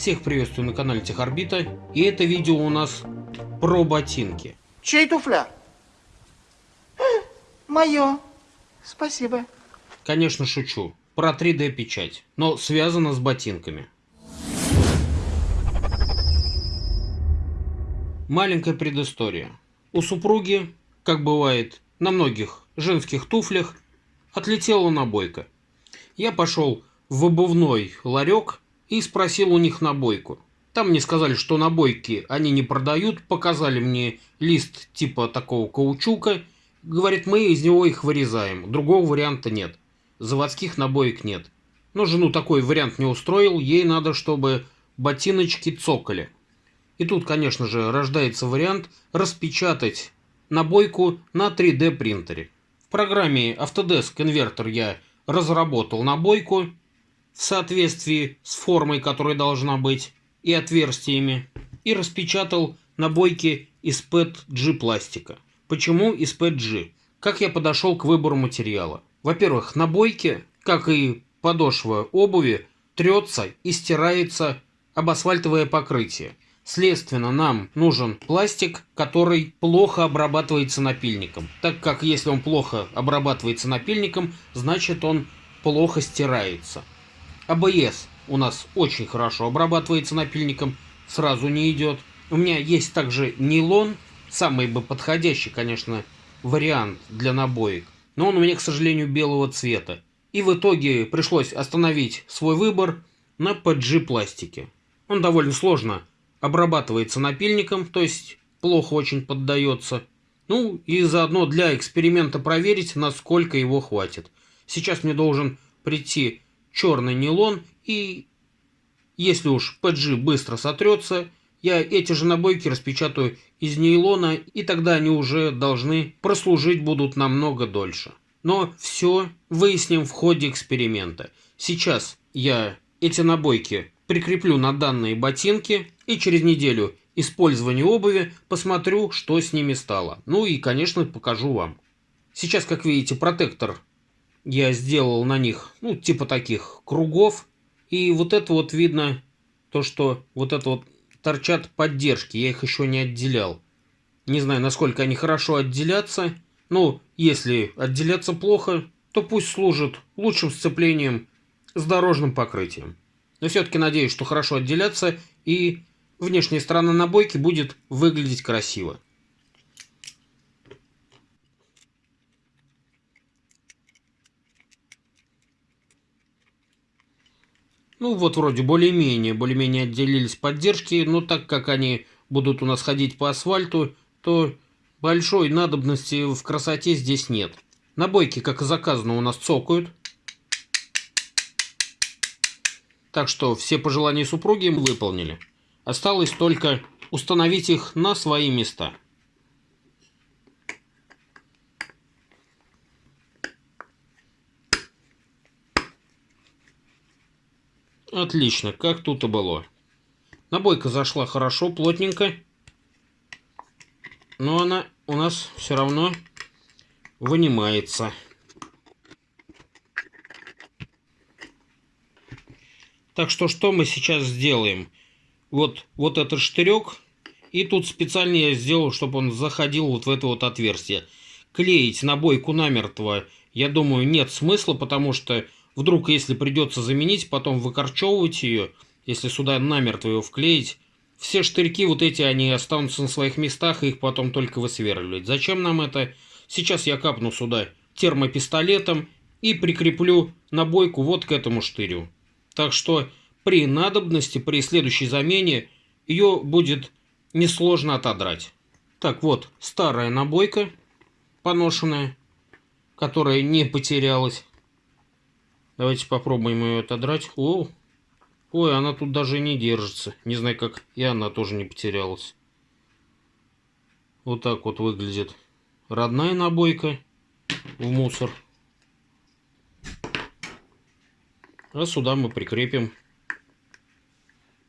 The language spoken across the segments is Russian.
Всех приветствую на канале Техорбита. И это видео у нас про ботинки. Чей туфля? Мое. Спасибо. Конечно, шучу. Про 3D печать, но связано с ботинками. Маленькая предыстория. У супруги, как бывает на многих женских туфлях, отлетела набойка. Я пошел в обувной ларек и спросил у них набойку. Там мне сказали, что набойки они не продают, показали мне лист типа такого каучука. Говорит, мы из него их вырезаем, другого варианта нет. Заводских набоек нет. Но жену такой вариант не устроил, ей надо, чтобы ботиночки цокали. И тут, конечно же, рождается вариант распечатать набойку на 3D принтере. В программе Autodesk Converter я разработал набойку в соответствии с формой, которая должна быть, и отверстиями, и распечатал набойки из PETG пластика. Почему из PETG? Как я подошел к выбору материала? Во-первых, набойки, как и подошва обуви, трется и стирается об асфальтовое покрытие. Следственно, нам нужен пластик, который плохо обрабатывается напильником. Так как если он плохо обрабатывается напильником, значит он плохо стирается. АБС у нас очень хорошо обрабатывается напильником, сразу не идет. У меня есть также нейлон, самый бы подходящий, конечно, вариант для набоек. Но он у меня, к сожалению, белого цвета. И в итоге пришлось остановить свой выбор на PG пластике. Он довольно сложно обрабатывается напильником, то есть плохо очень поддается. Ну и заодно для эксперимента проверить, насколько его хватит. Сейчас мне должен прийти черный нейлон и если уж PG быстро сотрется, я эти же набойки распечатаю из нейлона, и тогда они уже должны прослужить будут намного дольше. Но все выясним в ходе эксперимента. Сейчас я эти набойки прикреплю на данные ботинки и через неделю использования обуви посмотрю, что с ними стало. Ну и, конечно, покажу вам. Сейчас, как видите, протектор я сделал на них, ну, типа таких кругов. И вот это вот видно, то, что вот это вот торчат поддержки, я их еще не отделял. Не знаю, насколько они хорошо отделятся. Ну, если отделяться плохо, то пусть служат лучшим сцеплением с дорожным покрытием. Но все-таки надеюсь, что хорошо отделяться и внешняя сторона набойки будет выглядеть красиво. Ну вот вроде более-менее, более-менее отделились поддержки, но так как они будут у нас ходить по асфальту, то большой надобности в красоте здесь нет. Набойки, как и заказано, у нас цокают. Так что все пожелания супруги выполнили. Осталось только установить их на свои места. Отлично, как тут и было. Набойка зашла хорошо, плотненько. Но она у нас все равно вынимается. Так что что мы сейчас сделаем? Вот, вот этот штырек. И тут специально я сделал, чтобы он заходил вот в это вот отверстие. Клеить набойку намертво, я думаю, нет смысла, потому что вдруг, если придется заменить, потом выкорчевывать ее, если сюда намертво ее вклеить, все штырьки вот эти, они останутся на своих местах, и их потом только высверливать. Зачем нам это? Сейчас я капну сюда термопистолетом и прикреплю набойку вот к этому штырю. Так что при надобности, при следующей замене, ее будет несложно отодрать. Так вот, старая набойка, поношенная, которая не потерялась. Давайте попробуем ее отодрать. О, ой, она тут даже не держится. Не знаю, как и она тоже не потерялась. Вот так вот выглядит родная набойка в мусор. А сюда мы прикрепим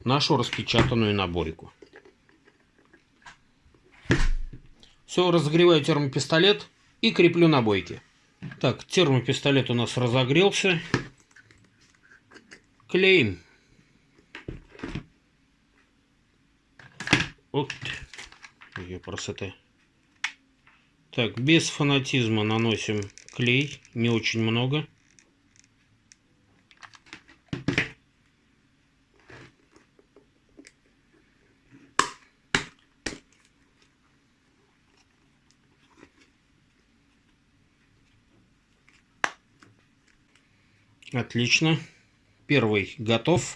нашу распечатанную наборику. Все, разогреваю термопистолет и креплю набойки. Так, термопистолет у нас разогрелся. Клеим. Вот ее красота. Так, без фанатизма наносим клей, не очень много. Отлично. Первый готов.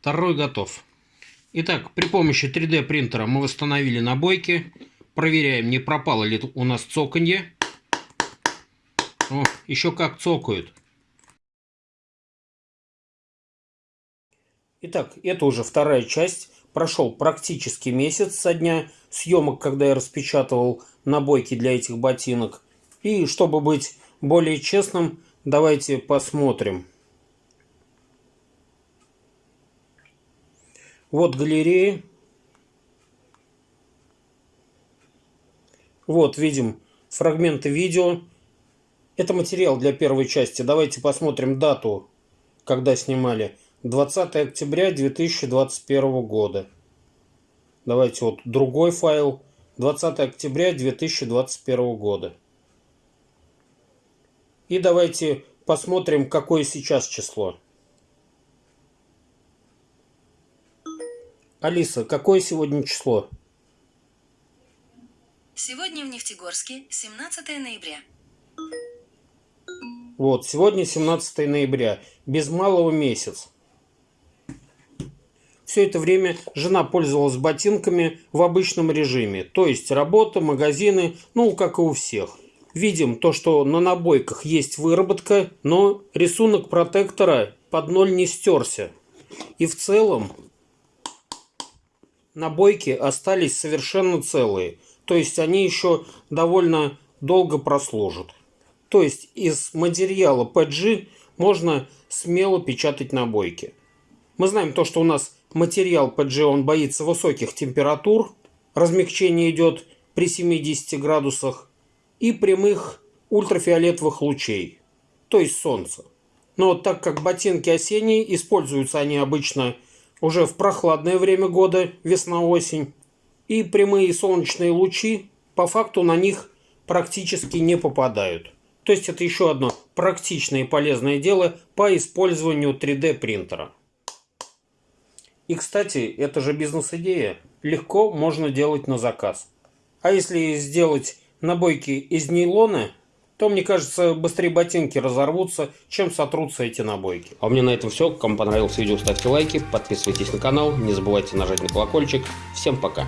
Второй готов. Итак, при помощи 3D принтера мы восстановили набойки. Проверяем, не пропало ли у нас цоканье. О, еще как цокают. Итак, это уже вторая часть. Прошел практически месяц со дня съемок, когда я распечатывал набойки для этих ботинок. И чтобы быть более честным, давайте посмотрим. Вот галереи. Вот видим фрагменты видео. Это материал для первой части. Давайте посмотрим дату, когда снимали. 20 октября 2021 года. Давайте вот другой файл. 20 октября 2021 года. И давайте посмотрим, какое сейчас число. Алиса, какое сегодня число? Сегодня в Нефтегорске 17 ноября. Вот, сегодня 17 ноября, без малого месяц. Все это время жена пользовалась ботинками в обычном режиме, то есть работа, магазины, ну, как и у всех. Видим то, что на набойках есть выработка, но рисунок протектора под ноль не стерся. И в целом набойки остались совершенно целые, то есть они еще довольно долго прослужат. То есть из материала PG можно смело печатать набойки. Мы знаем то, что у нас материал PG, он боится высоких температур, размягчение идет при 70 градусах и прямых ультрафиолетовых лучей, то есть солнца. Но так как ботинки осенние, используются они обычно уже в прохладное время года, весна-осень, и прямые солнечные лучи по факту на них практически не попадают. То есть это еще одно практичное и полезное дело по использованию 3D принтера. И, кстати, это же бизнес-идея. Легко можно делать на заказ. А если сделать набойки из нейлона, то, мне кажется, быстрее ботинки разорвутся, чем сотрутся эти набойки. А у меня на этом все. Кому понравилось видео, ставьте лайки, подписывайтесь на канал, не забывайте нажать на колокольчик. Всем пока!